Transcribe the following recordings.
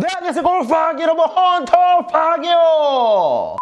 네 안녕하세요. 골프학 여러분. 헌터퐝이요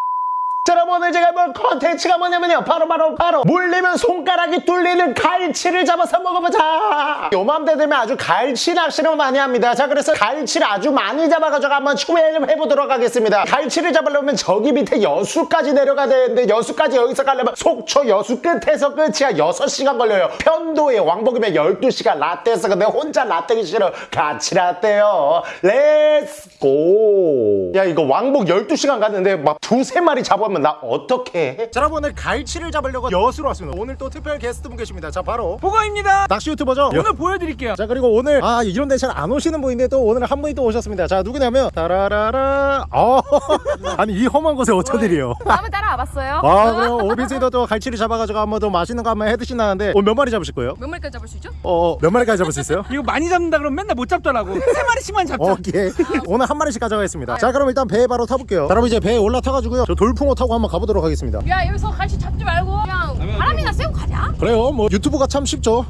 자 여러분 오늘 제가 볼 컨텐츠가 뭐냐면요. 바로 바로 바로 물리면 손가락이 뚫리는 갈치를 잡아서 먹어보자. 요맘때 되면 아주 갈치 낚시를 많이 합니다. 자 그래서 갈치를 아주 많이 잡아가지고 한번 추배를 해보도록 하겠습니다. 갈치를 잡으려면 저기 밑에 여수까지 내려가야 되는데 여수까지 여기서 가려면 속초 여수 끝에서 끝이야 6시간 걸려요. 편도에 왕복이면 12시간 라떼에서 근데 혼자 라떼기 싫어 같이 라떼요. let's go 야 이거 왕복 12시간 갔는데 막 두세 마리 잡으면 나 어떻게 해? 자 여러분 오늘 갈치를 잡으려고 여수로 왔습니다 오늘 또 특별 게스트분 계십니다 자 바로 보거입니다. 낚시 유튜버죠? 오늘 보여드릴게요. 자 그리고 오늘 아 이런 데 잘 안 오시는 분인데 또 오늘 한 분이 또 오셨습니다 자 누구냐면 따라라라 어 아니 이 험한 곳에 어쩌들이요 한번 따라와봤어요? 아 그럼 오빈스도 또 갈치를 잡아가지고 한번 또 맛있는 거 한번 해드신다는데 오늘 몇 마리 잡으실 거예요? 몇 마리까지 잡을 수 있죠? 어몇 마리까지 잡을 수 있어요? 이거 많이 잡는다 그러면 맨날 못 잡더라고. 세 마리씩만 잡자. 오케이 오늘 한 마리씩 가져가겠습니다 자 그럼 일단 배에 바로 타볼게요 자, 여러분 이제 배에 올라타가지고요 저 돌풍어 타고 한번 가보도록 하겠습니다. 야 여기서 갈치 잡지 말고 그냥 바람이나 쐬고 가자. 그래요. 뭐 유튜브가 참 쉽죠.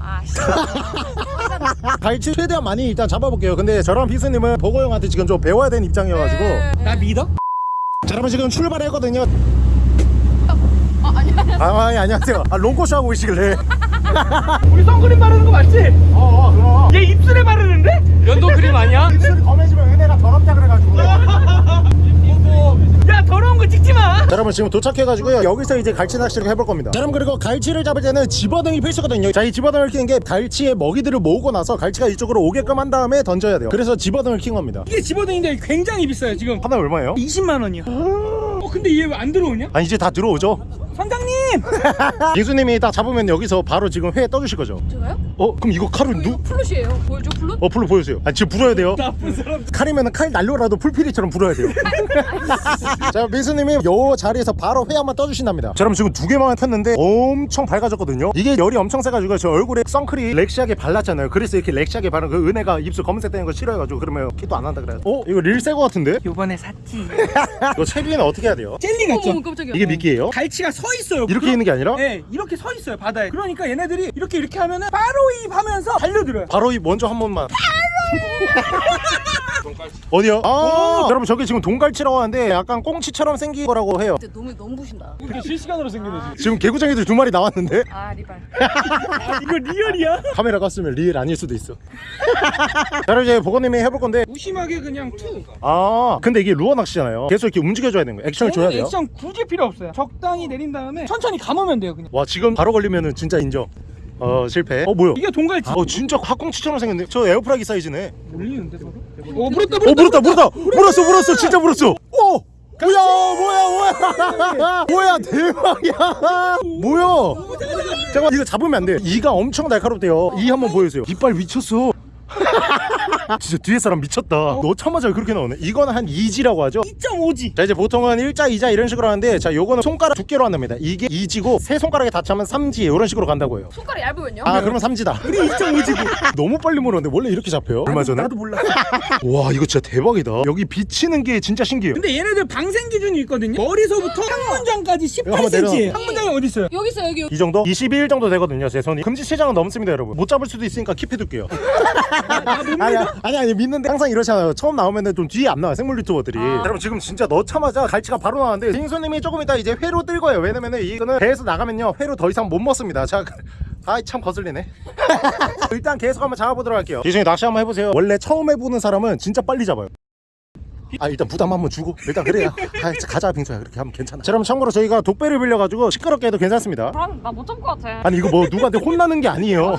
아씨. 갈치 최대한 많이 일단 잡아볼게요. 근데 저랑 비스님은 보고 형한테 지금 좀 배워야 되는 입장이어가지고. 나 믿어? 자 여러분 지금 출발했거든요. 어 아니야. 아 아니, 안녕하세요. 아 롱코쇼 하고 계시길래. 우리 선크림 바르는 거 맞지? 어어 그럼. 얘 입술에 바르는데? 연도 크림 아니야? 입술이 검해지면 은혜가 더럽다 그래가지고 야 더러운 거 찍지 마. 자, 여러분 지금 도착해가지고요 여기서 이제 갈치 낚시를 해볼 겁니다 자, 여러분 그리고 갈치를 잡을 때는 집어등이 필수거든요 자 이 집어등을 키는 게 갈치의 먹이들을 모으고 나서 갈치가 이쪽으로 오게끔 한 다음에 던져야 돼요 그래서 집어등을 킨 겁니다 이게 집어등인데 굉장히 비싸요 지금. 하나 얼마예요? 20만 원이야. 어 근데 얘왜안 들어오냐? 아 이제 다 들어오죠 선장님. 빙수님이 딱 잡으면 여기서 바로 지금 회 떠주실 거죠 제가요? 어 그럼 이거 칼을 누? 플룻이에요 보여줘 플룻? 어 불로 보여주세요 아 지금 불어야 돼요 나쁜 사람. 칼이면 칼 날려라도 풀피리처럼 불어야 돼요 자 민수님이 요 자리에서 바로 회 한번 떠주신답니다 자 그럼 지금 두 개만 폈는데 엄청 밝아졌거든요 이게 열이 엄청 세가지고 저 얼굴에 선크림 렉시하게 발랐잖아요 그래서 이렇게 렉시하게 바른 그 은혜가 입술 검은색 되는 거 싫어해가지고 그러면 키도 안 난다 그래 어? 이거 릴새거 같은데? 요번에 샀지. 이거 체리는 어떻게 해야 돼요? 젤리 같죠? 어머 깜짝이야 이게 미끼예요? 갈치가 서 있어요. 이렇게 있는 게 아니라? 네, 이렇게 서 있어요 바다에. 그러니까 얘네들이 이렇게 이렇게 하면은 바로 입 하면서 달려들어요. 바로 이 먼저 한 번만 어디요? 아 여러분 저게 지금 동갈치라고 하는데 약간 꽁치처럼 생긴 거라고 해요 근데 너무 너무 보신다 이게 실시간으로 생긴 거지. 지금 개구쟁이들 두 마리 나왔는데 아 리발 이거 real이야? 카메라 껐으면 real 아닐 수도 있어 자 그럼 이제 보건님이 해볼 건데 무심하게 그냥 투. 아 근데 이게 루어 낚시잖아요 계속 이렇게 움직여줘야 되는 거예요 액션을 줘야 돼요 액션 굳이 필요 없어요. 적당히 내린 다음에 천천히 감으면 돼요 그냥. 와 지금 바로 걸리면은 진짜 인정. 어 실패. 어 뭐야? 이게 동갈치. 어 진짜 학꽁치처럼 생겼네. 저 에어프라이기 사이즈네. 물리는데 서로? 어 물었다 어 물었다 물었다 물었어 물었어! 진짜 물었어! 오! 뭐야 뭐야 뭐야! 뭐야 대박이야! 뭐야! 잠깐만 이거 잡으면 안돼. 이가 엄청 날카롭대요. 이 한번 보여주세요. 이빨 미쳤어 진짜 뒤에 사람 미쳤다 넣자마자 그렇게 나오네 이거는 한 2지라고 하죠 2.5지. 자 이제 보통은 1자 2자 이런 식으로 하는데 자 요거는 손가락 두께로 한답니다 이게 2지고 세 손가락에 다 차면 3지 이런 식으로 간다고 해요 손가락이 얇으면요? 아 그러면 3지다 우리 2.5지고. 너무 빨리 물었는데 원래 이렇게 잡혀요? 얼마 전에? 나도 몰라. 와 이거 진짜 대박이다 여기 비치는 게 진짜 신기해요 근데 얘네들 방생 기준이 있거든요. 머리서부터 18cm예요. 내려. 상문장이 어디 있어요? 여기 있어 여기 이 정도? 21 정도 되거든요 제 손이 금지 체장은 넘습니다 여러분 못 잡을 수도 있으니까 킵해둘게요 아니 아니 아니 믿는데 항상 이러잖아요 처음 나오면 좀 뒤에 안 나와요 생물 유튜버들이 아. 여러분 지금 진짜 넣자마자 갈치가 바로 나왔는데 빙수님이 조금 이따 이제 회로 뜰 거예요 왜냐면은 이거는 배에서 나가면요 회로 더 이상 못 먹습니다 자 아이 참 거슬리네 일단 계속 한번 잡아보도록 할게요 기준이 낚시 한번 해보세요 원래 처음 해보는 사람은 진짜 빨리 잡아요 아 일단 부담 한번 주고 일단 그래야 아, 가자 빙수야 그렇게 하면 괜찮아 자 그럼 참고로 저희가 독배를 빌려가지고 시끄럽게 해도 괜찮습니다 나못 잡을 것 같아 아니 이거 뭐 누구한테 혼나는 게 아니에요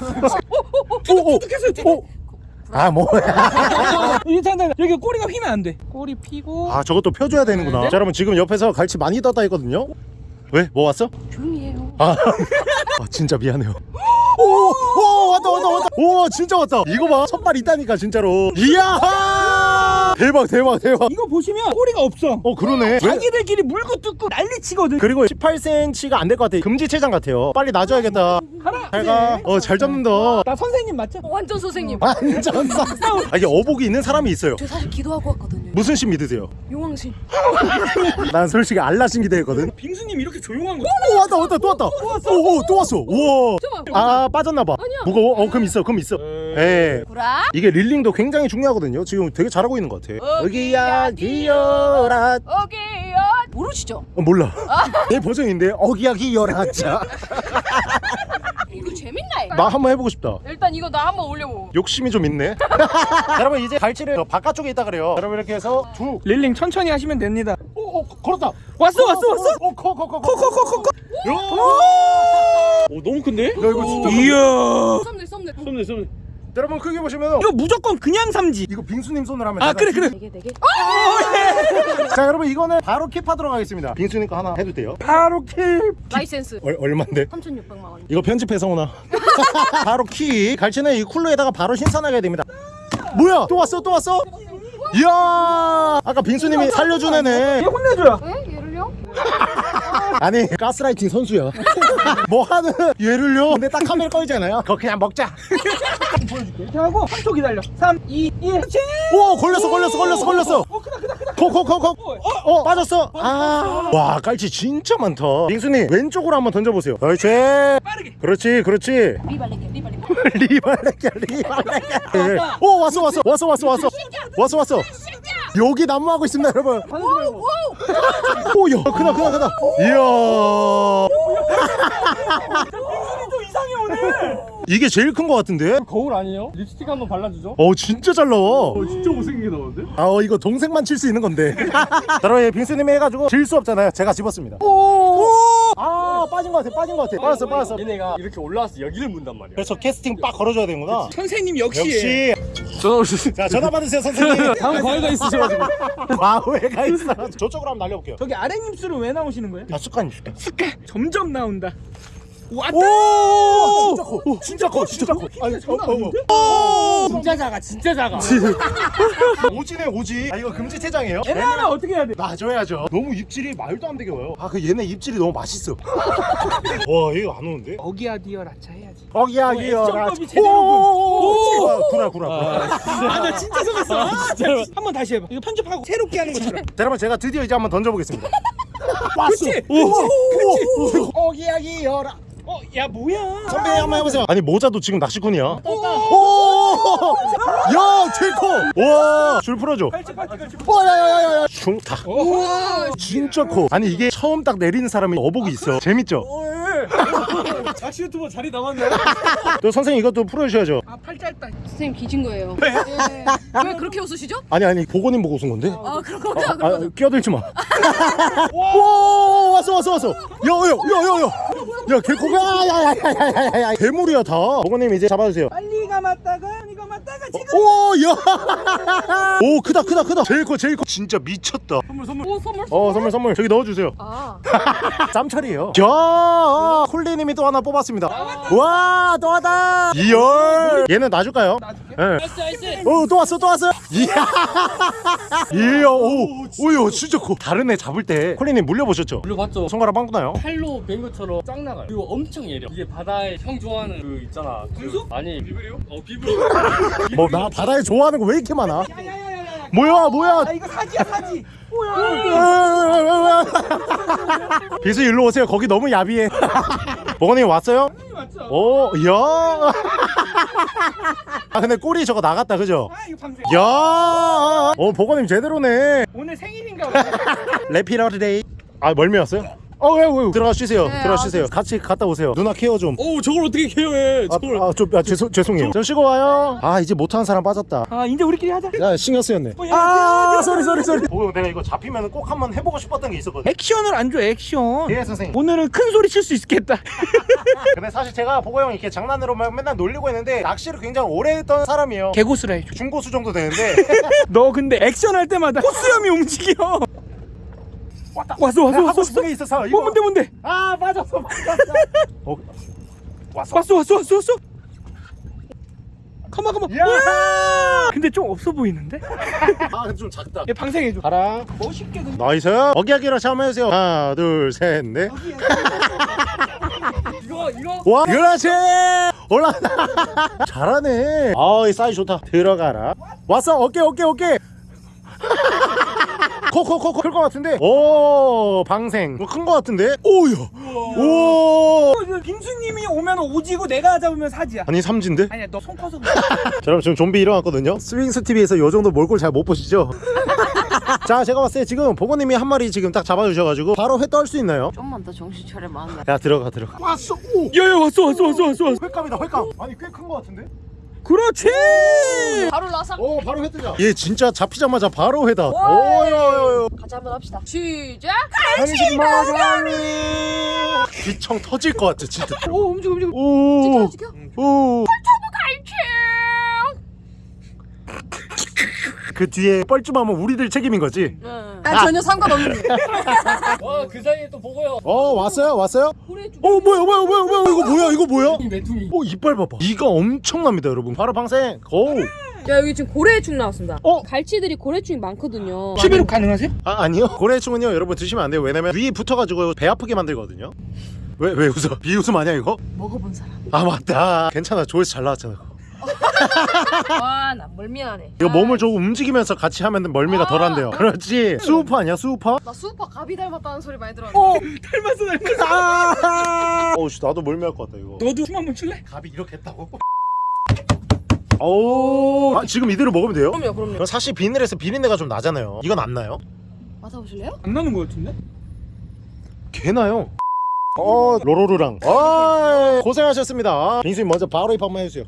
오오 오. 아 뭐야. 이게 잠깐 여기 꼬리가 휘면 안 돼. 꼬리 피고. 아 저것도 펴줘야 되는구나. 자 여러분 지금 옆에서 갈치 많이 떴다 했거든요. 왜? 뭐 왔어? 조용히 해요. 아, 아 진짜 미안해요. 오, 오 왔다 왔다 왔다. 오 진짜 왔다. 이거 봐. 첫발 있다니까 진짜로. 이야 대박 대박 대박. 이거 보시면 꼬리가 없어. 어 그러네. 왜? 자기들끼리 물고 뜯고 난리치거든. 그리고 18cm가 안 될 것 같아. 금지 체장 같아요. 빨리 놔줘야겠다. 가라. 잘가. 어 잘 잡는다. 나 선생님 맞죠? 어, 완전 선생님. 완전 싹싹 아 이게 어복이 있는 사람이 있어요. 저 사실 기도하고 왔거든요. 무슨 신 믿으세요? 용왕신. 난 솔직히 알라신 기대했거든. 빙수님 이렇게 조용한 거. 오 왔다 왔다 또 왔다. 오오 또 왔어. 우와. 아 빠졌나봐. 아니야. 무거워? 어 그럼 있어 그럼 있어. 예. 구라? 이게 릴링도 굉장히 중요하거든요. 지금 되게 잘하고 있는 것 같아. 어기야 기어라. 오케이요 모르시죠? 어, 몰라. 내 버전인데 어기야 기어라. 자, 이거 재밌네 나 한번 해보고 싶다. 일단 이거 나 한번 올려보 욕심이 좀 있네. 자, 여러분 이제 갈치를 저 바깥쪽에 있다 그래요. 여러분 이렇게 해서 두. reeling 천천히 하시면 됩니다. 오, 오 걸었다. 왔어 왔어 왔어. 오, 커, 커, 커, 커. 커커커커커. 오 너무 큰데? 야 이거 진짜. 커. 이야. 썸네 썸네 썸네 썸네 여러분 크게 보시면 이거 무조건 그냥 삼지. 이거 빙수님 손으로 하면. 아 그래 그래. 네개 네개 자 여러분 이거는 바로 keep하도록 하겠습니다. 빙수님 거 하나 해도 돼요? 바로 keep. 라이센스 얼, 얼만데? 3,600만 원 이거 편집해서 오나? 바로 keep 갈치는 이 쿨러에다가 바로 신선하게 해야 됩니다 뭐야 또 왔어 또 왔어? 이야 아까 빙수님이 살려준 애네 얘 혼내줘야. 에? 얘를요? 아니 가스라이팅 선수야 뭐 하는 얘를요? 근데 딱 카메라 꺼지잖아요. 그거 그냥 먹자. 이렇게 하고 3초 기다려. 3, 2, 1. 그렇지. 오 걸렸어 걸렸어 걸렸어 걸렸어. 어 크다 크다 크다. 코코코코 어 빠졌어. 아와 깔치 진짜 많다. 빙수님 왼쪽으로 한번 던져보세요. 그렇지 빠르게. 그렇지 그렇지. 리발레게 리발레게. 리발레게 리발레게. 오 왔어 왔어 왔어 왔어 왔어. 왔어 왔어. 여기 난무하고 있습니다 여러분. 오 야. 크다 크다 크다. 이야. 좀 이상해 오늘. 이게 제일 큰 거 같은데? 거울 아니에요? 립스틱 한번 발라주죠? 어 진짜 잘 나와. 진짜 못생기게 나오는데? 아 어, 이거 동생만 칠 수 있는 건데. 여러분 예, 빙수님이 해가지고 질 수 없잖아요. 제가 집었습니다. 오아 빠진 거 같아 빠진 거 같아. 빠졌어 빠졌어. 얘네가 이렇게 올라와서 여기를 문단 말이야. 그래서 캐스팅 빡 걸어줘야 되는구나. 선생님 역시. 역시. 전화 오셨어요. 자 전화 받으세요 선생님. 다음 과외가 있으셔가지고. 과외가 있어. 저쪽으로 한번 날려볼게요. 저기 아랫입술은 왜 나오시는 거예요? 아 습관 있을까 점점 나온다. 왔다. 오 진짜 커 진짜 커 진짜 커 아니 장난 어, 어, 아닌데? 어. 진짜 작아 진짜 작아 오지네 오지 아 이거 금지 체장이에요? 얘네 하나 어떻게 해야 돼? 놔줘야죠 너무 입질이 말도 안 되게 와요 아 그 얘네 입질이 너무 맛있어 와 이거 안 오는데? 어기야 디어 라차 해야지. 어기야 어, 기어 액션법이 제대로군. 오 구라 구라 구라 아나 진짜 속았어. 진짜로. 한번 다시 해봐. 이거 편집하고 새롭게 하는 것처럼. 자, 여러분 제가 드디어 이제 한번 던져보겠습니다 왔어 그치? 오 어기야 기어라 어, 야 뭐야? 선배 한번 해보세요 아니 모자도 지금 낚시꾼이야 오! 야 제일 커 와 줄 풀어줘 팔찌 팔찌 팔찌. 와야야야야 중타 진짜 커 아니 이게 처음 딱 내리는 사람이 어복이 있어 재밌죠? 낚시 유튜버 자리 남았네 또 선생님 이것도 풀어주셔야죠 아 팔 짧다. 선생님 기진 거예요 네. 예. 왜 그렇게 웃으시죠? 아니 아니 보고님 보고 웃은 건데 아 그런 거죠 아, 끼어들지 마. 와, 왔어, 왔어, 왔어. 야, 야, 야, 야, 야. 야, 개코가, 야, 야, 야, 야, 야, 야, 괴물이야 다. 보고님 이제 잡아주세요. 빨리 감았다가 지금. 오, 야. 오, 크다, 크다, 크다. 제일 커, 제일 커. 진짜 미쳤다. 선물 선물 오 선물 어, 선물, 선물. 저기 넣어주세요. 아 짬철이에요. 야, 콜리님이 또 하나 뽑았습니다. 와, 또 하다. 이열. 얘는 놔줄까요? 네. 오, 또 왔어, 또 왔어. 이야. 이야, 오, 오야, 진짜 커. 다른 애 잡을 때 콜리님 물려보셨죠? 물려봤죠 손가락 빵꾸 나요? 팔로 벤 것처럼 짱 나가요 그리고 엄청 예려 이게 바다에 형 좋아하는 그 있잖아? 그, 아니 비브리오? 어 비브리오 뭐 나 바다에 좋아하는 거 왜 이렇게 많아? 야야야야야. 뭐야 뭐야? 아 이거 사지야 사지. 뭐야? 비수 일로 오세요. 거기 너무 야비해. 버거님 왔어요? 맞죠? 오, 야. 아 근데 꼬리 저거 나갔다 그죠? 아 이거 방생. 야. 어 버거님 제대로네. 오늘 생일인가 봐. happy birthday. 아 멀미 왔어요? 어, 왜, 왜, 들어가 쉬세요. 네, 들어가 아, 쉬세요. 같이 갔다 오세요. 누나 care 좀. 오 저걸 어떻게 care해 아, 저걸 아, 좀, 아, 죄송, 죄송해요. 좀 쉬고 와요. 아, 이제 못하는 사람 빠졌다. 아 이제 우리끼리 하자. 야, 신경 쓰였네. 어, 야, 아, sorry, sorry, sorry. 보고 내가 이거 잡히면 꼭 한번 해보고 싶었던 게 있었거든. 액션을 안 줘 액션. 예, 선생님. 오늘은 큰 소리 칠 수 있겠다. 근데 사실 제가 보고 형 이렇게 장난으로 막 맨날 놀리고 했는데 낚시를 굉장히 오래 했던 사람이에요. 개고수라 해줘. 중고수 정도 되는데 너 근데 액션 할 때마다 코수염이 움직여. 왔다. 왔어 왔어 왔어. 게 있어서 이거 뭐 뭔데 뭔데? 아 빠졌어 빠졌어. 어, 왔어. 왔어 왔어 왔어 왔어. 가만 가만. 야! 와! 근데 좀 없어 보이는데? 아 근데 좀 작다. 얘 방생해 줘. 가라. 멋있게 근 nice. 어기야기로 한번 해주세요. 하나 둘 셋 넷 이거 이거 와 그렇지 올라가 잘하네 아이 사이 좋다 들어가라 왔어 어깨 어깨 어깨 커커커커 클것 같은데? 오 방생. 뭐큰거 같은데? 오야. 오. 그 빙수님이 오면 오지고 내가 잡으면 사지야. 아니 삼진데? 아니야 너 손 커서 그래. 자 여러분 지금 좀비 일어났거든요? 스윙스 TV에서 요 정도 몰골 잘 못 보시죠? 자 제가 봤을 때 지금 보고님이 한 마리 지금 딱 잡아주셔가지고 바로 회 떠올 수 있나요? 좀만 더 정신 차려봐. 야 들어가 들어가. 왔어. 오. 야야 왔어 왔어 왔어 왔어 왔어. 횟감이다 횟감. 아니 꽤큰거 같은데? 그렇지 바로 나상. 오 바로 회 뜨자 얘 진짜 잡히자마자 바로 회다 오요요요 같이 한번 합시다. 시작. 한식 마가리 귀청 터질 것 같아 진짜 오 움직여 움직여. 오. 갈치. 그 뒤에 뻘쭘하면 우리들 책임인 거지? 난 전혀 상관없는데. 와 그 사이에 또 보고요 어 왔어요 왔어요? 어 뭐야 뭐야 뭐야 뭐야 이거 뭐야 이거 뭐야? 이 메뚜기 오 이빨 봐봐 이가 엄청납니다 여러분 바로 방생 고! 야 여기 지금 고래충 나왔습니다. 어? 갈치들이 고래충이 많거든요. 11호 가능하세요? 아 아니요 고래충은요 여러분 드시면 안 돼요 왜냐면 위에 붙어가지고 배 아프게 만들거든요 왜 왜 웃어? 비웃음 아니야 이거? 먹어본 사람. 아 맞다 괜찮아 조회수 잘 나왔잖아. 와나 멀미나네. 이거 몸을 조금 움직이면서 같이 하면 멀미가 덜한대요 그렇지 수우파 아니야 수우파? 나 수우파 가비 닮았다는 소리 많이 들었는데. 닮았어 닮았어 아 어우씨 나도 멀미할 것 같다 이거 너도 춤 한번 출래? 갑이 이렇게 했다고? 오 아, 지금 이대로 먹으면 돼요? 그럼요 그럼요. 그럼 사실 비닐에서 비린내가 좀 나잖아요 이건 안 나요? 맡아보실래요? 안 나는 거 같은데? 개 나요 어 로로루랑 아 고생하셨습니다 빙수님 먼저 바로 입 한번 해주세요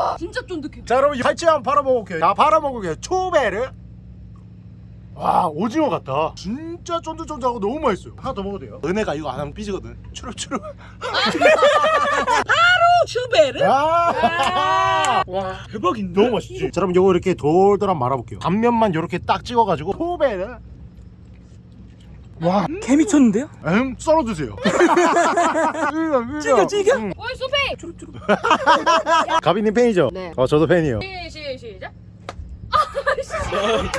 와 진짜 쫀득해. 자 여러분 갈치 한번 팔아 먹을게요. 자 팔아 먹을게요. 초베르 와 오징어 같다. 진짜 쫀득쫀득하고 너무 맛있어요. 하나 더 먹어도 돼요? 은혜가 이거 안 하면 삐지거든. 추룩추룩 슈베르? 아! 와 대박인데? 너무 맛있지? 자 그럼 요거 이렇게 돌돌한 말아볼게요. 앞면만 이렇게 딱 찍어가지고 초베르 와 개 미쳤는데요? 음 썰어 드세요 찌겨 찌겨? 음. 오이 소페. 주룩주룩. 가비님 팬이죠? 네. 어 저도 팬이에요 시, 시, 시작.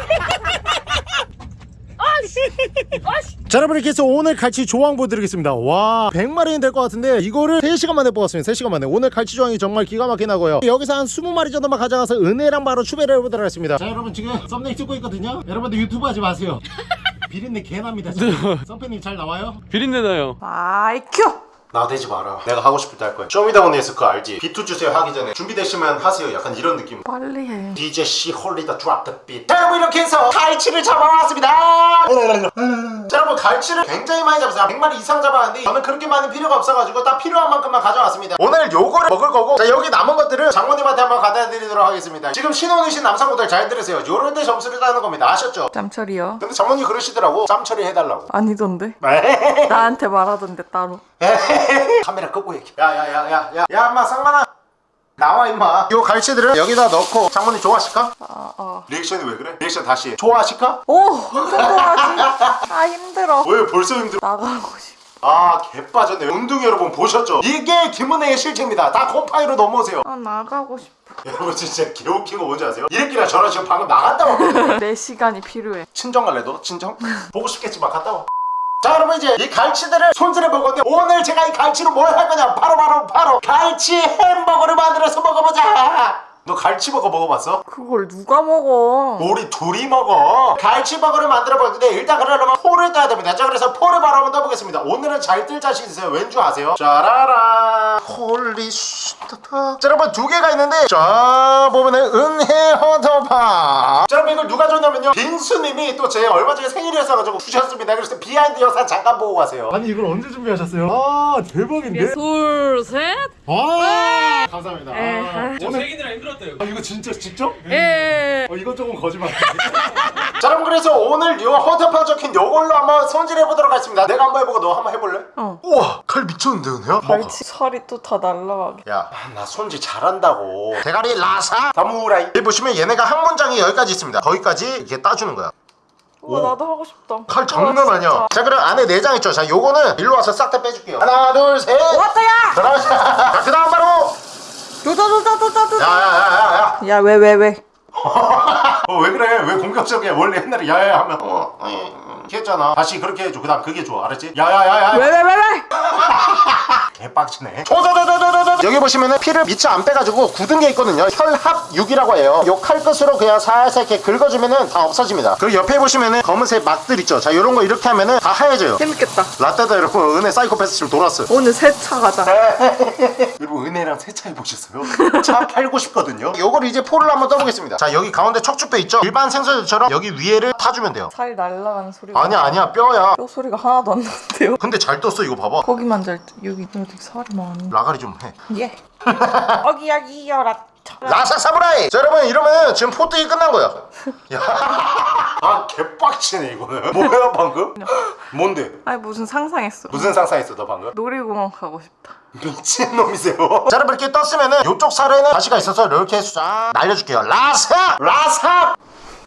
자 여러분 이렇게 해서 오늘 갈치 조항 보여드리겠습니다 와 100마리는 될 것 같은데 이거를 3시간 만에 뽑았습니다 3시간 만에 오늘 갈치 조항이 정말 기가 막히게 나고요 여기서 한 20마리 정도만 가져가서 은혜랑 바로 추배를 해보도록 하겠습니다 자 여러분 지금 썸네일 찍고 있거든요 여러분들 유튜브 하지 마세요 비린내 개납니다 썸팬님 잘 나와요? 비린내 나요 아이큐. 나대지 마라 내가 하고 싶을 때 할 거야 쇼미더머니에서 그거 알지? 비트 주세요 하기 전에 준비되시면 하세요 약간 이런 느낌 빨리 해. DJ C 홀리더 drop the beat. 자 여러분 이렇게 해서 갈치를 잡아왔습니다. 자 여러분 갈치를 굉장히 많이 잡았어요. 100마리 이상 잡았는데 저는 그렇게 많이 필요가 없어가지고 딱 필요한 만큼만 가져왔습니다. 오늘 요거를 먹을 거고 자 여기 남은 것들을 장모님한테 한번 갖다 드리도록 하겠습니다. 지금 신혼이신 남성분들 잘 들으세요. 요럴 때 점수를 따는 겁니다. 아셨죠? 짬처리요? 근데 장모님 그러시더라고. 짬 처리 해달라고. 아니던데? 나한테 말하던데 따로 카메라 끄고 얘기해. 야야야야야. 야 엄마 쌍만아. 나와 임마. 요 갈치들을 여기다 넣고 장모님 좋아하실까? 아, 아. 리액션이 왜 그래? 리액션 다시 해. 좋아하실까? 오! 좋아하지? 아 힘들어 왜 벌써 힘들어? 나가고 싶어 아 개빠졌네 운동 여러분 보셨죠? 이게 김은혜의 실체입니다 다 곰팡이로 넘어오세요 아 나가고 싶어 여러분 진짜 개웃긴 거 뭔지 아세요? 이랬기라 저랑 지금 방금 나갔다 왔거든요 내 시간이 필요해 친정 갈래 너? 친정? 보고 싶겠지만 갔다 와 자, 여러분 이제 이 갈치들을 손질해 볼 건데 오늘 제가 이 갈치로 뭘 할 거냐? 바로 바로 바로 갈치 햄버거를 만들어서 먹어보자. 너 갈치버거 먹어봤어? 그걸 누가 먹어? 우리 둘이 먹어. 갈치버거를 만들어 볼 텐데 일단 그러려면 포를 떠야 됩니다. 자 그래서 포를 바로 한번 떠보겠습니다. 오늘은 잘 뜰 자신 있어요? 왠줄 아세요? 짜라라. holy 슈타타. 자 여러분 두 개가 있는데 자 보면은 은혜 헌터파. 자 여러분 이걸 누가 줬냐면요. 빙수님이 또 제 얼마 전에 생일이었어가지고 주셨습니다. 그래서 behind 영상 잠깐 보고 가세요. 아니 이걸 언제 준비하셨어요? 아 대박인데? 둘, 셋. 아! 감사합니다. 저 색이느라 힘들 었대요 아 이거 진짜 직접? 예. 어 이건 조금 거짓말. 자 그럼 그래서 오늘 이 헌터팡 적힌 요걸로 한번 손질해 보도록 하겠습니다. 내가 한번 해보고 너 한번 해볼래? 어. 우와 칼 미쳤는데 은혜야? 갈치 살이 또 다 날라가게 야나 손질 잘한다고. 대가리 라사 다무라이. 여기 보시면 얘네가 한 문장이 여기까지 있습니다. 거기까지 이렇게 따주는 거야. 우와 오. 나도 하고 싶다 칼 장난 우와, 아니야. 진짜. 자 그럼 안에 내장 있죠. 자 요거는 일로 와서 싹 다 빼줄게요. 하나 둘 셋. 왔다야! 자 그 다음 바로 조자 조자 조자 조자 야야야야야. 야 왜 왜 왜? 어, 왜 그래? 왜 공격적이야? 원래 옛날에 야야야 하면 어, 어, 어, 이렇게 했잖아. 다시 그렇게 해줘. 그 다음 그게 좋아. 알았지? 야야야야. 왜 왜 왜 왜? 개빡치네 조조조조조조 여기 보시면은 피를 밑에 안 빼가지고 굳은 게 있거든요 혈합육이라고 해요 요 칼끝으로 그냥 살살 이렇게 긁어주면은 다 없어집니다 그리고 옆에 보시면은 검은색 막들 있죠 자 요런 거 이렇게 하면은 다 하얘져요 재밌겠다. 라떼다 여러분 은혜 사이코패스 지금 돌았어요 오늘 세차 가자. 여러분 은혜랑 세차 해 보셨어요? 차 팔고 싶거든요 요걸 이제 포를 한번 떠보겠습니다 자 여기 가운데 척추뼈 있죠? 일반 생선들처럼 여기 위에를 타주면 돼요 살 날라가는 소리가. 아니야 아니야 뼈야 뼈 소리가 하나도 안 나는데요. 근데 잘 떴어 이거 봐봐 거기만 잘 때- 여기 여기 살이 많이. 라가리 좀해 예. 어기야 이여라. 라사 사무라이! 자 여러분 이러면 지금 포트이 끝난 거야 야. 아 개빡치네 이거는 뭐야 방금? 뭔데? 아니 무슨 상상했어. 무슨 상상했어 너 방금? 놀이공원 가고 싶다. 미친놈이세요 자 여러분 이렇게 떴으면은 이쪽 살에는 가시가 있어서 이렇게 쫙 날려줄게요 라사! 라사!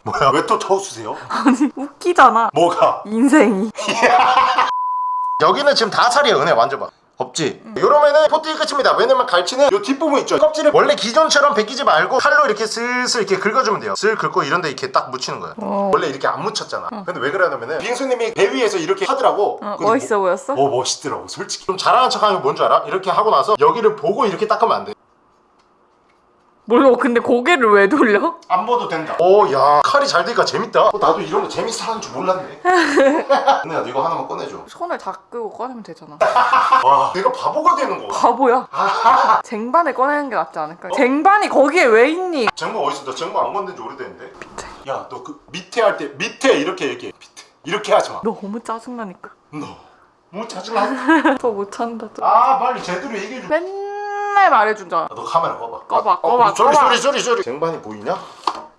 뭐야 왜또 터웃으세요? 아니 웃기잖아. 뭐가? 인생이. 여기는 지금 다 살이에요 은혜 만져봐 없지? 이러면은 포트이 끝입니다. 왜냐면 갈치는 요 뒷부분 있죠? 껍질을 원래 기존처럼 벗기지 말고 칼로 이렇게 슬슬 이렇게 긁어주면 돼요. 슬 긁고 이런데 이렇게 딱 묻히는 거예요. 어. 원래 이렇게 안 묻혔잖아. 근데 왜 그러냐면은 빙수님이 배 위에서 이렇게 하더라고. 어, 멋있어 보였어? 뭐, 어 멋있더라고 솔직히. 좀 잘하는 척하면 뭔줄 알아? 이렇게 하고 나서 여기를 보고 이렇게 닦으면 안돼 몰라. 근데 고개를 왜 돌려? 안 봐도 된다 오야 칼이 잘 되니까 재밌다 어, 나도 이런 거 재밌어 하는 줄 몰랐네 은혜야 너 이거 하나만 꺼내줘 손을 다 끄고 꺼내면 되잖아. 와 내가 바보가 되는 거 바보야. 쟁반에 꺼내는 게 낫지 않을까? 쟁반이 거기에 왜 있니? 정보 어딨어? 나 정보 안 건든 지 오래됐는데 밑에 야너 그 밑에 할 때 밑에 이렇게 얘기해 밑에 이렇게 하지 너무 짜증나니까. 마너뭐 짜증나 더 못한다. 또. 아 빨리 제대로 얘기해줘 맨 날 말해주자. 너 카메라 꺼봐 꺼봐, 어, 꺼봐, 소리 꺼봐. 소리 소리 소리 쟁반이 보이냐?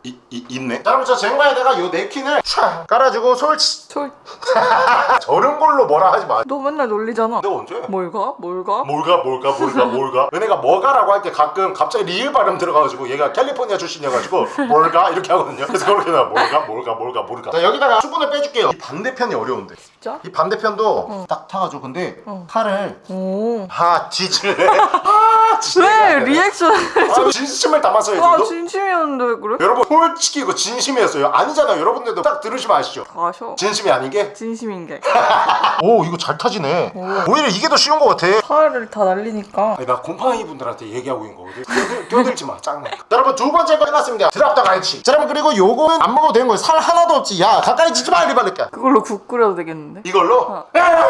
이, 이, 있네 자 여러분 저 쟁반에다가 요 냅킨을 촥 깔아주고 솔치 솔. 저런 걸로 뭐라 하지 마 너 맨날 놀리잖아. 내가 언제? 뭘 가? 뭘 가? 뭘가 뭘가 뭘가 뭘가 은혜가 뭐가라고 할 때 가끔 갑자기 리을 발음 들어가가지고 얘가 캘리포니아 출신이어가지고 뭘가 이렇게 하거든요 그래서 그렇게 나 뭘가 뭘가 뭘가 뭘가 자 여기다가 수분을 빼줄게요 이 반대편이 어려운데 진짜? 이 반대편도 딱 타가지고 근데 칼을 오. 아 뒤질래 아 진짜 왜 리액션? 아, 진심을 담아서 해줘 와 너? 진심이었는데 왜 그래? 여러분 솔직히 이거 진심이었어요. 아니잖아요. 여러분들도 딱 들으시면 아시죠? 다 아셔. 진심이 아닌 게? 진심인 게. 오 이거 잘 타지네. 오히려 이게 더 쉬운 것 같아. 살을 다 날리니까. 아니 나 곰팡이 분들한테 얘기하고 있는 거거든. 껴들, 껴들지 마. 짱나 자, 여러분 두 번째 거 끝났습니다. drop the 갈치. 자 여러분 그리고 요거는 안 먹어도 되는 거예요. 살 하나도 없지. 야 가까이 지지 마 리발렛야 그걸로 국 끓여도 되겠는데? 이걸로?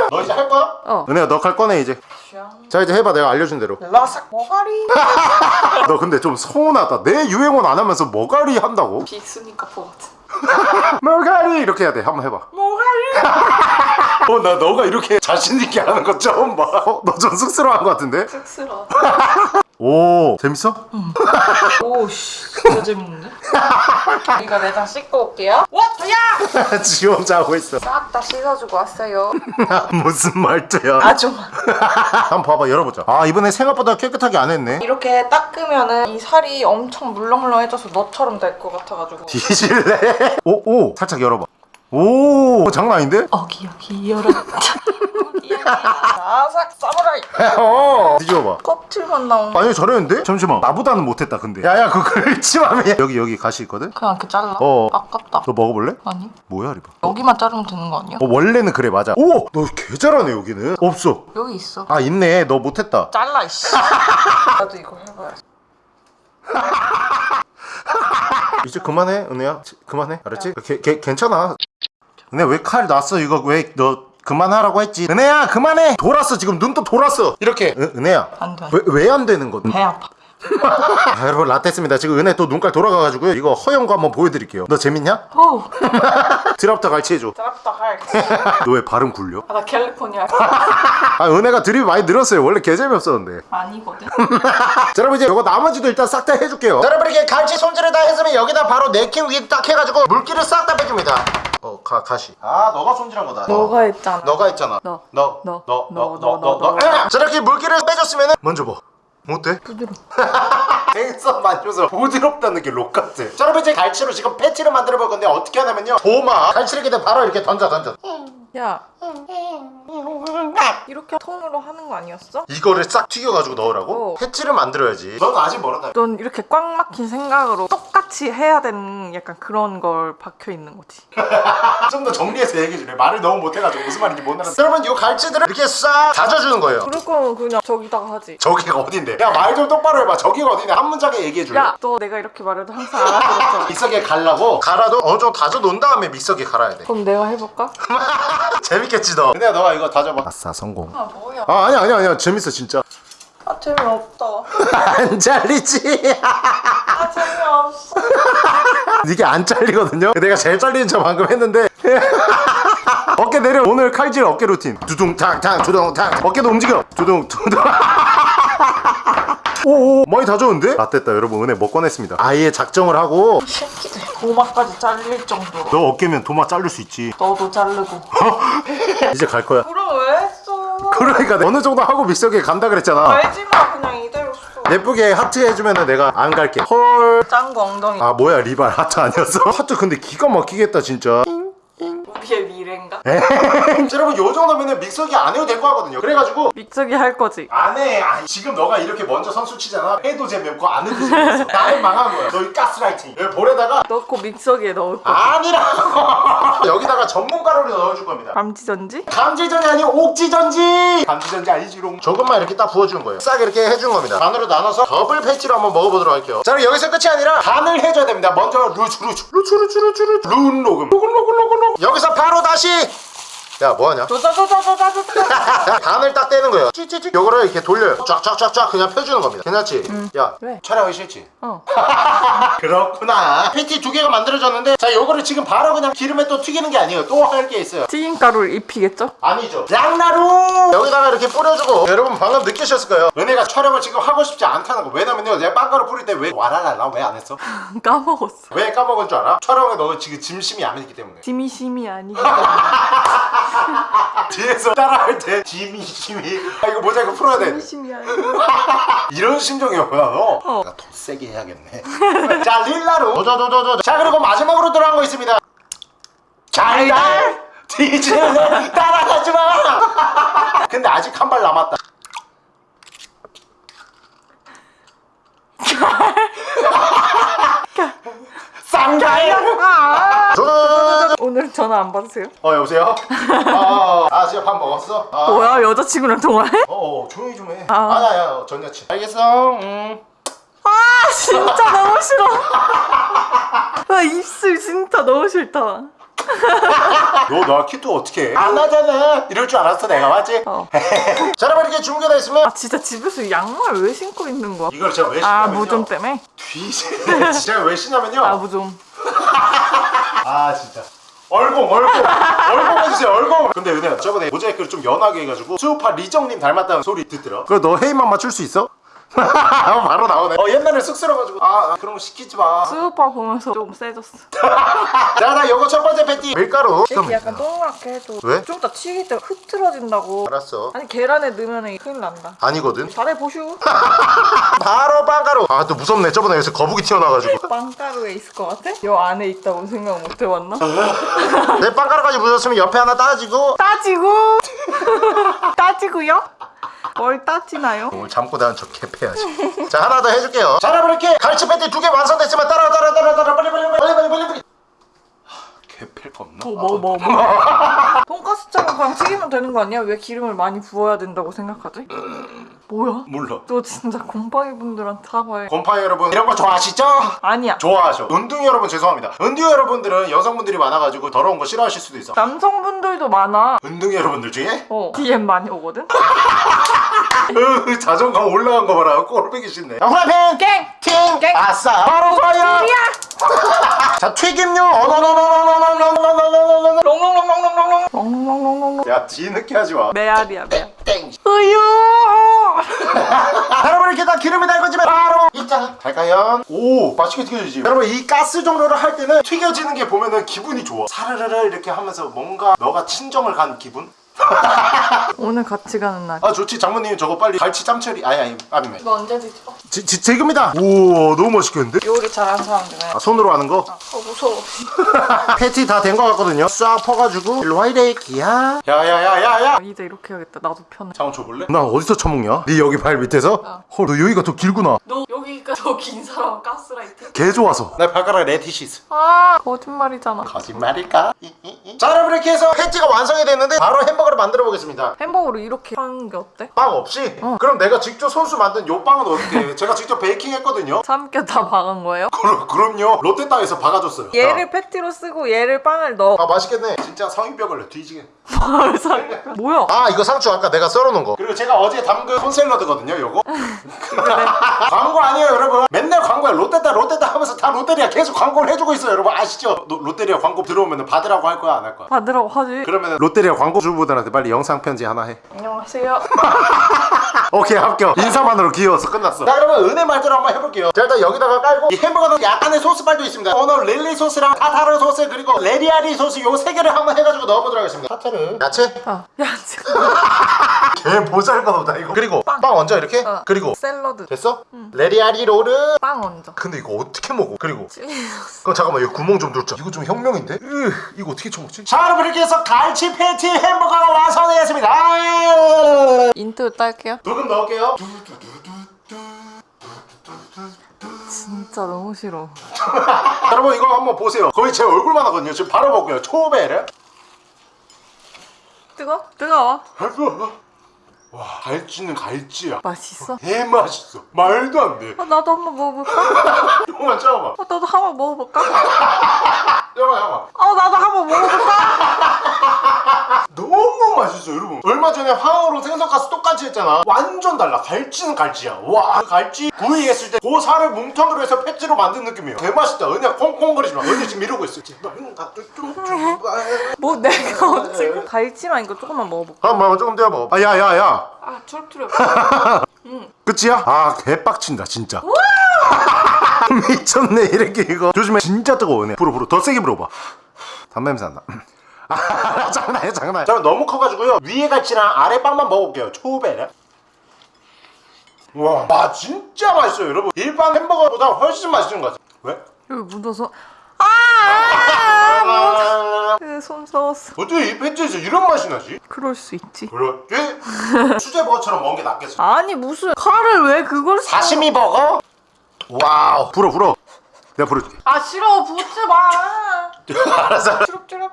너 이제 할 거야? 어. 은혜야 너 칼 꺼내 이제 자 이제 해봐 내가 알려준 대로 라삭 머가리. 너 근데 좀 서운하다 내 유행어는 안 하면서 머가리 한다고? 비스니까 포 같은. 머가리 이렇게 해야 돼 한번 해봐 머가리. 어 나 너가 이렇게 자신 있게 하는 거 처음 봐어너 좀 쑥스러워한 거 같은데? 쑥스러워. 오 재밌어? 오씨 진짜 재밌는데? 이거 내장 씻고 올게요. 워터야! 지 혼자 하고 있어 싹 다 씻어주고 왔어요. 무슨 말투야 아줌마. 한번 봐봐 열어보자 아 이번에 생각보다 깨끗하게 안 했네 이렇게 닦으면은 이 살이 엄청 물렁물렁해져서 너처럼 될 것 같아가지고. 뒤질래? 오, 오, 살짝 열어봐. 오, 장난 아닌데? 어기 어기 열어. 아삭 사무라이. 어, 뒤집어봐. 껍질만 나온. 아니, 저랬는데? 잠시만. 나보다는 못했다, 근데. 야, 야, 그거 긁지마매. 여기, 여기 가시 있거든? 그냥 이렇게 잘라. 어. 아깝다. 너 먹어볼래? 아니 뭐야, 리바? 여기만 자르면 되는 거 아니야? 어, 원래는 그래, 맞아. 오! 너 개 잘하네, 여기는. 없어. 여기 있어. 아, 있네. 너 못했다. 잘라 이씨. 나도 이거 해봐야지. 이제 그만해, 은혜야. 지- 그만해. 알았지? 개, 개, 괜찮아. 은혜, 왜 칼 났어? 이거 왜 너 그만하라고 했지? 은혜야, 그만해! 돌았어, 지금 눈도 돌았어. 이렇게. 은, 은혜야. 안 돼. 왜 안 되는 건? 배 아파. 아, 여러분 라떼입니다 지금 은혜 또 눈깔 돌아가가지고요 이거 거 한번 보여드릴게요 너 재밌냐? 오. 드랍터 갈치 해줘 드랍다 할. 너왜 발음 굴려? 아, 나 캘리포니아 아 은혜가 드립이 많이 늘었어요 원래 개재미 없었는데 아니거든. 자 여러분 이제 이거 나머지도 일단 싹 다 해줄게요 자 여러분 이렇게 갈치 손질을 다 했으면 여기다 바로 네킨 위에 딱 해가지고 물기를 싹 다 빼줍니다 어 가, 가시 아 너가 손질한 거다 너가 했잖아. 너가 했잖아 너. 너 너. 너, 너, 너, 너, 너, 너. 너. 자 이렇게 물기를 빼줬으면 먼저 봐 어때? 부드러워. 생선 만져서 부드럽다는 게 록 같아 자 여러분 이제 갈치로 지금 패티를 만들어 볼 건데 어떻게 하냐면요 도마 갈치를 이렇게 바로 이렇게 던져 던져 야. 이렇게 통으로 하는 거 아니었어? 이거를 싹 튀겨가지고 넣으라고? 어. 패티를 만들어야지 넌 아직 멀었다 넌 이렇게 꽉 막힌 생각으로 똑같이 같이 해야 되는 약간 그런 걸 박혀 있는 거지. 좀 더 정리해서 얘기해 줄래 말을 너무 못해가지고 무슨 말인지 못 알았어 여러분 이 갈치들을 이렇게 싹 다져주는 거예요 그럴 거면 그냥 저기다가 하지. 저기가 어딘데 야 말 좀 똑바로 해봐 저기가 어딘데 한 문장에 얘기해 줄래 야, 너 내가 이렇게 말해도 항상 알아들었잖아. 믹서기에 갈라고 갈아도 어느 정도 다져 놓은 다음에 믹서기에 갈아야 돼 그럼 내가 해볼까? 재밌겠지 너. 근데 너가 이거 다져봐. 아싸 성공. 아 뭐야? 아 아니야 아니야 아니야. 재밌어 진짜. 아 재미없다. 안 잘리지? 아 재미없어. 이게 안 잘리거든요? 내가 제일 잘리는 척 방금 했는데. 어깨 내려 오늘 칼질 어깨 루틴. 두둥탕탕 두둥탕 어깨도 움직여. 두둥 두둥 오오 많이 다졌는데? 아 됐다 여러분 은혜 못 꺼냈습니다 아예 작정을 하고 새끼들 고막까지 잘릴 정도로. 너 어깨면 도마 자를 수 있지 너도 자르고. 이제 갈 거야 그럼 왜 했어? 그러니까 어느 정도 하고 믹서기에 간다 그랬잖아 알지 마 그냥 이대로 써. 예쁘게 하트 해주면 내가 안 갈게 헐 짱구 엉덩이. 아 뭐야 리발 하트 아니었어? 하트 근데 기가 막히겠다 진짜 우리의 미래인가? 여러분 요 정도면 믹서기 안 해도 될 거 같거든요. 그래가지고 믹서기 할 거지. 안해. 아니, 지금 너가 이렇게 먼저 선수 치잖아. 해도 재미없고 안 해도 재미없어 나는 망한 거야. 너희 가스라이팅. 여기 볼에다가 넣고 믹서기에 넣을 거. 아니라고. 여기다가 전문 가루를 넣어줄 겁니다. 감지전지? 감지전이 아니고 옥지전지! 감지전지 아니지롱. 조금만 이렇게 딱 부어주는 거예요. 싹 이렇게 해준 겁니다. 반으로 나눠서 더블 패치로 한번 먹어보도록 할게요. 자 그럼 여기서 끝이 아니라 간을 해줘야 됩니다. 먼저 루츠 루츠 루츠 루츠 루츠 루츠 룬 녹음. 녹음 녹음 녹음 녹음. 여기서 바로 다시 야 뭐하냐 조자조자조자조자. 간을 딱 떼는 거예요 찌찌찌 요거를 이렇게 돌려요 쫙쫙쫙쫙 그냥 펴주는 겁니다 괜찮지? 야 왜? 촬영하기 싫지? 어. 그렇구나 패티 두 개가 만들어졌는데 자 요거를 지금 바로 그냥 기름에 또 튀기는 게 아니에요 또 할 게 있어요 튀김가루를 입히겠죠? 아니죠 랑나루 여기다가 이렇게 뿌려주고 여러분 방금 느끼셨을 거예요 은혜가 촬영을 지금 하고 싶지 않다는 거 왜냐면요 내가 빵가루 뿌릴 때 왜 와라라라 왜 안 했어? 까먹었어. 왜 까먹은 줄 알아? 촬영에 너 지금 짐심이 안 했기 때문에 지미심이 아니고. 뒤에서 따라할 때 지미심이. 아 이거 모자이크 풀어야 돼. 아니고. 이런 심정이었구나 너 어. 내가 더 세게 해야겠네. 자 릴라루 도도도도도 자 그리고 마지막으로 들어간 거 있습니다. 잘달. 디즈는 따라가지 마. 근데 아직 한 발 남았다 쌍가야 도도도도도 오늘 전화 안 받으세요? 어 여보세요? 아, 아 진짜 밥 먹었어? 아, 뭐야 여자친구랑 통화해? 어, 어 조용히 좀해 아. 아. 아야 야, 전 여친 알겠어 음. 아 진짜 너무 싫어. 나 입술 진짜 너무 싫다. 너나 키도 어떻게 해? 안 하잖아 이럴 줄 알았어 내가 맞지? 어. 자 여러분 이렇게 준비가 있으면 아 진짜 집에서 양말 왜 신고 있는 거야? 이걸 제가 왜아 신냐면요 무좀 때문에? 뒤지 제가 왜 신냐면요 아 무좀. 아 진짜 얼공 얼공 얼공 해주세요 얼공 근데 은혜야 저번에 모자이크를 좀 연하게 해가지고 수우파 리정님 닮았다는 소리 듣더라 그래 너 헤이만 맞출 수 있어? 바로 나오네 어 옛날에 쑥스러워가지고 아, 아, 그런 거 시키지 마 수우파 보면서 좀 세졌어. 자나 요거 첫 번째 패티 밀가루 이렇게 약간 동그랗게 해도 왜? 좀 이따 튀길 때 흐트러진다고. 알았어 아니 계란에 넣으면 큰일 난다. 아니거든 잘해 보슈. 바로 빵가루 아 또 무섭네 저번에 여기서 거북이 튀어나와가지고 빵가루에 있을 것 같아? 요 안에 있다고 생각 못 해봤나? 내 빵가루까지 묻었으면 옆에 하나 따지고 따지고 따지고요? 뭘 따지나요? 오늘 나는 저개 패야지 자 하나 더 해줄게요 자 여러분 이렇게 갈치 패티 두 개 완성됐으면 따라 따라 따라 따라 빨리 빨리 빨리 빨리 빨리 빨리 빨리 개패일 거 없나? 뭐뭐 뭐. 돈가스처럼 그냥 튀기면 되는 거 아니야? 왜 기름을 많이 부어야 된다고 생각하지? 뭐야? 몰라 너 진짜 곰팡이 분들한테 사과해. 곰팡이 여러분 이런 거 좋아하시죠? 아니야. 좋아하죠 은둥이 여러분 죄송합니다 은둥이 여러분들은 여성분들이 많아가지고 더러운 거 싫어하실 수도 있어 남성분들도 많아. 은둥이 여러분들 중에 어. DM 많이 오거든? 으, 자존감 올라간 거 봐라 꼴보기 싫네 자, 후라이팬 깽! 팅! 깽! 아싸 바로 fire 자 튀김류 어너너너너너너너너너너너너 롱롱롱롱롱롱롱. 롱롱롱롱롱. 야 뒤늦게 하지 마 메아리야 메아. 땡 으유. 여러분 이렇게 다 기름이 달궈지면 바로 입장 갈까요? 오 맛있게 튀겨지지 여러분 이 가스 정도를 할 때는 튀겨지는 게 보면은 기분이 좋아 사르르르 이렇게 하면서 뭔가 너가 친정을 간 기분? 오늘 같이 가는 날. 아 좋지. 장모님 저거 빨리 갈치 짬처리. 아니 아니 아니네 이거 언제 뒤집어? 지, 지, 지금이다. 오 너무 맛있겠는데? 요리 잘하는 사람들은 아, 손으로 하는 거? 어 무서워. 패티 다 된 거 같거든요. 싹 퍼가지고. 일로 와 이래 기야 야야야야야. 아, 이제 이렇게 해야겠다. 나도 편해. 잠깐 줘볼래? 난 어디서 처먹냐? 네 여기 발 밑에서? 헐너 여기가 더 길구나. 너 여기가 더 긴 사람 가스라이팅? 개 좋아서. 내 발가락 레티시스. 아 거짓말이잖아. 거짓말일까? 자 여러분 이렇게 해서 패티가 완성이 됐는데 바로 햄버거 를 만들어 보겠습니다 햄버거를 이렇게 하는 게 어때? 빵 없이? 그럼 내가 직접 손수 만든 요 빵은 어떻게 해? 제가 직접 베이킹 했거든요 삼겹 다 박은 거예요? 그럼, 그럼요 롯데땅에서 박아줬어요 얘를 패티로 쓰고 얘를 빵을 넣어 아 맛있겠네 진짜 성인병을 뒤지게 뭐야? 아 이거 상추 아까 내가 썰어놓은 거. 그리고 제가 어제 담근 콘샐러드거든요 요거. 광고 아니에요 여러분. 맨날 광고야. 롯데다 롯데다 하면서 다 롯데리아 계속 광고를 해주고 있어요 여러분. 아시죠? 노- 롯데리아 광고 들어오면 받으라고 할 거야 안 할 거야? 받으라고 하지? 그러면 롯데리아 광고주분들한테 빨리 영상 편지 하나 해. 안녕하세요 오케이 합격. 인사만으로 귀여워서 끝났어. 자 그러면 은혜 말대로 한번 해볼게요. 자 일단 여기다가 깔고 이 햄버거는 약간의 소스발도 있습니다. 오늘 릴리 소스랑 타타르 소스 그리고 레리아리 소스 요 세 개를 한번 해가지고 넣어보도록 하겠습니다. 타타르. 야채? 아, 야 지금 개 보잘것없다 이거. 그리고 빵, 얹어 이렇게? 어. 그리고 샐러드. 됐어? 레리아리 로르 빵 얹어 근데 이거 어떻게 먹어? 그리고 찔리 그럼 잠깐만 이거 구멍 좀 뚫자. 이거 좀 혁명인데? 으, 이거 어떻게 쳐먹지? 자 여러분 이렇게 해서 갈치 패티 햄버거가 완성되었습니다. 인트 딸게요. 조금 넣을게요. 진짜 너무 싫어. 여러분 이거 한번 보세요. 거의 제 얼굴만 하거든요. 지금 바로 먹고요. 초베르 뜨거? 뜨거워? 와 갈치는 갈치야. 맛있어? 개 맛있어. 말도 안돼. 어, 나도 한번 먹어볼까? 조금만 참아봐. 어, 나도 한번 먹어볼까? 잠깐만 잠깐만 어 나도 한번 먹어볼까? 너무 맛있어 여러분. 얼마 전에 황어로 생선가스 똑같이 했잖아. 완전 달라. 갈치는 갈치야. 와 갈치 구이 했을 때 그 살을 뭉텅이로 해서 패치로 만든 느낌이에요. 개 맛있다. 은혜야 콩콩거리지 마. 은혜 지금 이러고 있어. 제발 뭐 내가 지금 갈치만 이거 조금만 먹어볼까? 한번 조금 더 먹어 아 야야야. 아 초록초록 끝이야? 아 개빡친다 진짜. 미쳤네 이렇게 이거. 조심해 진짜 뜨거워 네. 불어 불어. 더 세게 불어봐. 담배 냄새 난다 아 장난이야 장난. 잠깐 너무 커가지고요. 위에 갈치랑 아래 빵만 먹어볼게요 초베레 와 아, 진짜 맛있어요 여러분. 일반 햄버거보다 훨씬 맛있는 것 같아 왜? 여기 묻어서. 아, 아, 아, 아, 손 썩었어. 어떻게 이 팬츠에서 이런 맛이 나지? 그럴 수 있지. 그렇지? 수제버거처럼 먹은 게 낫겠어. 아니 무슨 칼을 왜 그걸 써? 사시미 버거? 와우. 불어 불어. 내가 불어줄게. 아 싫어. 붙지 마. 알았어 초록초록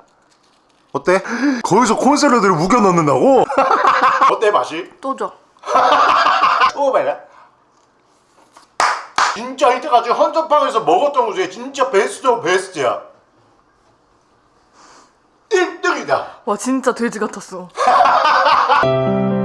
어때? 거기서 콘샐러드를 우겨 넣는다고? 어때 맛이? 또줘 초베라 진짜 이때까지 헌터팡에서 먹었던 것 중에 진짜 베스트 베스트야 1등이다 와 진짜 돼지 같았어